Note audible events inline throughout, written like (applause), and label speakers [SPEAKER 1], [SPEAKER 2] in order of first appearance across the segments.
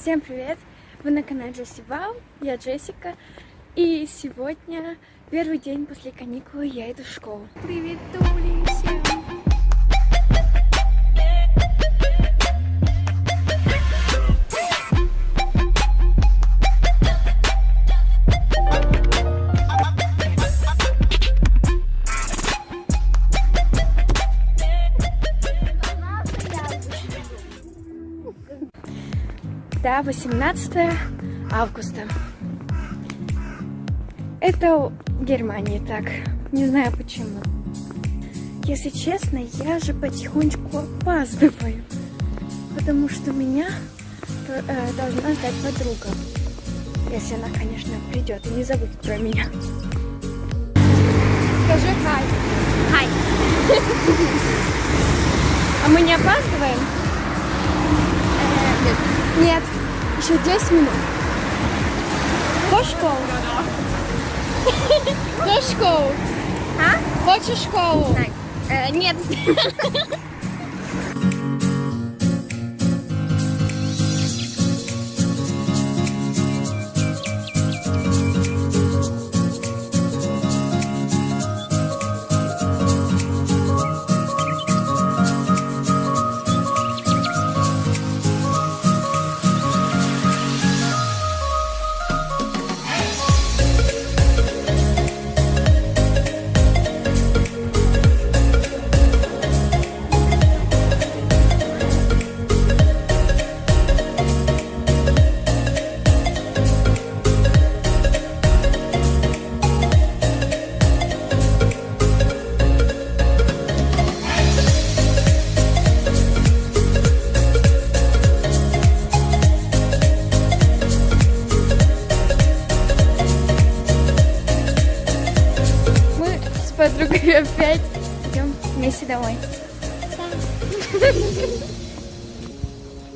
[SPEAKER 1] Всем привет! Вы на канале Джесси Вау, я Джессика, и сегодня первый день после каникулы я иду в школу. Привет, Тули, всем! Да, 18 августа. Это Германия так. Не знаю почему. Если честно, я же потихонечку опаздываю. Потому что меня э, должна ждать подруга. Если она, конечно, придет и не забудет про меня. Скажи хай.
[SPEAKER 2] Хай. (laughs)
[SPEAKER 1] А мы не опаздываем?
[SPEAKER 2] Нет.
[SPEAKER 1] Еще 10 минут. Хочешь школу? Хочешь школу?
[SPEAKER 2] А?
[SPEAKER 1] Хочешь школу?
[SPEAKER 2] Э, нет. (laughs)
[SPEAKER 1] подругой опять идем вместе домой.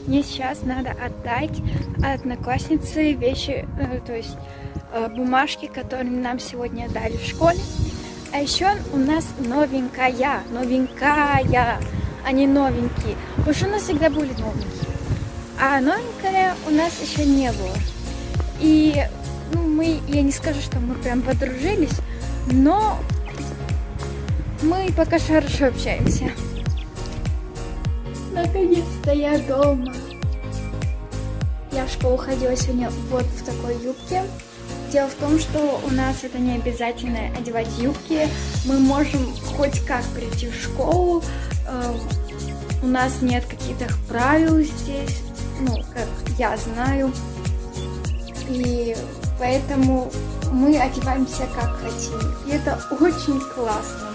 [SPEAKER 1] Мне сейчас надо отдать однокласснице вещи, э, то есть э, бумажки, которые нам сегодня дали в школе. А еще у нас новенькая, новенькая, а не новенькие. Потому что у нас всегда были новенькие. А новенькая у нас еще не было. И ну, мы, я не скажу, что мы прям подружились, но мы пока хорошо общаемся. Наконец-то я дома. Я в школу ходила сегодня вот в такой юбке. Дело в том, что у нас это не обязательно одевать юбки. Мы можем хоть как прийти в школу. Э, У нас нет каких-то правил здесь, ну, как я знаю. И поэтому мы одеваемся как хотим. И это очень классно.